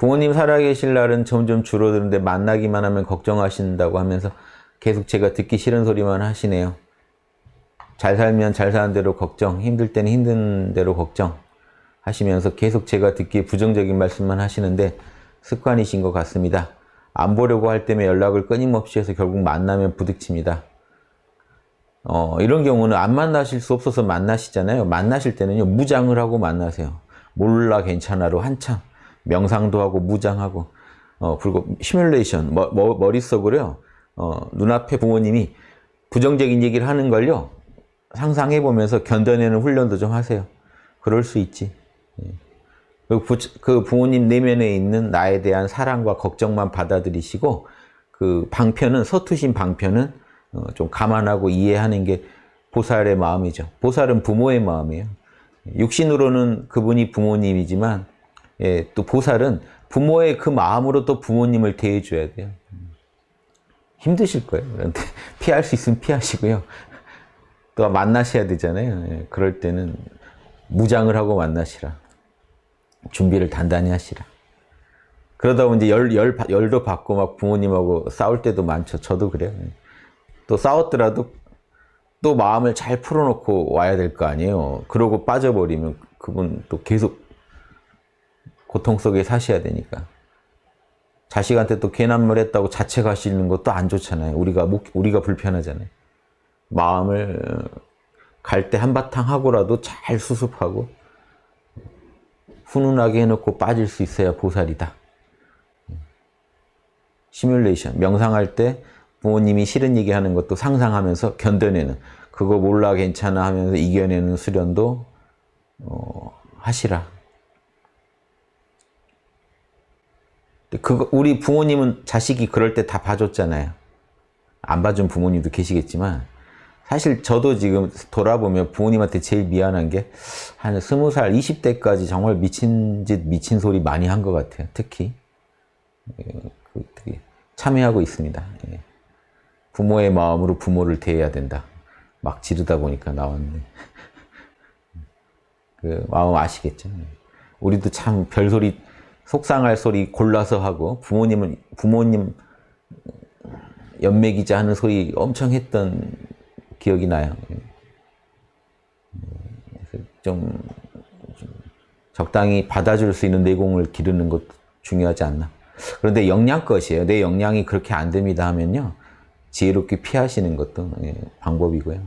부모님 살아계실 날은 점점 줄어드는데 만나기만 하면 걱정하신다고 하면서 계속 제가 듣기 싫은 소리만 하시네요. 잘 살면 잘 사는 대로 걱정, 힘들 때는 힘든 대로 걱정 하시면서 계속 제가 듣기에 부정적인 말씀만 하시는데 습관이신 것 같습니다. 안 보려고 할 때면 연락을 끊임없이 해서 결국 만나면 부딪힙니다. 어, 이런 경우는 안 만나실 수 없어서 만나시잖아요. 만나실 때는요, 무장을 하고 만나세요. 몰라 괜찮아로 한참 명상도 하고 무장하고 어, 그리고 시뮬레이션 머, 머, 머릿속으로요. 어, 눈앞에 부모님이 부정적인 얘기를 하는 걸요. 상상해 보면서 견뎌내는 훈련도 좀 하세요. 그럴 수 있지. 예. 그, 부, 그 부모님 내면에 있는 나에 대한 사랑과 걱정만 받아들이시고 그 방편은 서투신 방편은 어, 좀 감안하고 이해하는 게 보살의 마음이죠. 보살은 부모의 마음이에요. 육신으로는 그분이 부모님이지만 예, 또 보살은 부모의 그 마음으로 또 부모님을 대해줘야 돼요. 힘드실 거예요. 그런데 피할 수 있으면 피하시고요. 또 만나셔야 되잖아요. 예, 그럴 때는 무장을 하고 만나시라. 준비를 단단히 하시라. 그러다 보면 이제 열, 열, 열도 받고 막 부모님하고 싸울 때도 많죠. 저도 그래요. 예. 또 싸웠더라도 또 마음을 잘 풀어놓고 와야 될 거 아니에요. 그러고 빠져버리면 그분 또 계속 고통 속에 사셔야 되니까. 자식한테 또 괜한 말 했다고 자책하시는 것도 안 좋잖아요. 우리가, 우리가 불편하잖아요. 마음을 갈 때 한바탕 하고라도 잘 수습하고 훈훈하게 해놓고 빠질 수 있어야 보살이다. 시뮬레이션, 명상할 때 부모님이 싫은 얘기 하는 것도 상상하면서 견뎌내는 그거 몰라 괜찮아 하면서 이겨내는 수련도 어, 하시라. 그거 우리 부모님은 자식이 그럴 때 다 봐줬잖아요. 안 봐준 부모님도 계시겠지만 사실 저도 지금 돌아보면 부모님한테 제일 미안한 게한 스무 살, 20대까지 정말 미친 짓, 미친 소리 많이 한 것 같아요. 특히. 그 참여하고 있습니다. 예. 부모의 마음으로 부모를 대해야 된다. 막 지르다 보니까 나왔네. 그 마음 아시겠죠? 우리도 참 별소리, 속상할 소리 골라서 하고 부모님은 부모님 연맥이자 하는 소리 엄청 했던 기억이 나요. 좀, 좀 적당히 받아줄 수 있는 내공을 기르는 것도 중요하지 않나. 그런데 영양것이에요. 내 영양이 그렇게 안 됩니다 하면요. 지혜롭게 피하시는 것도 예, 방법이고요.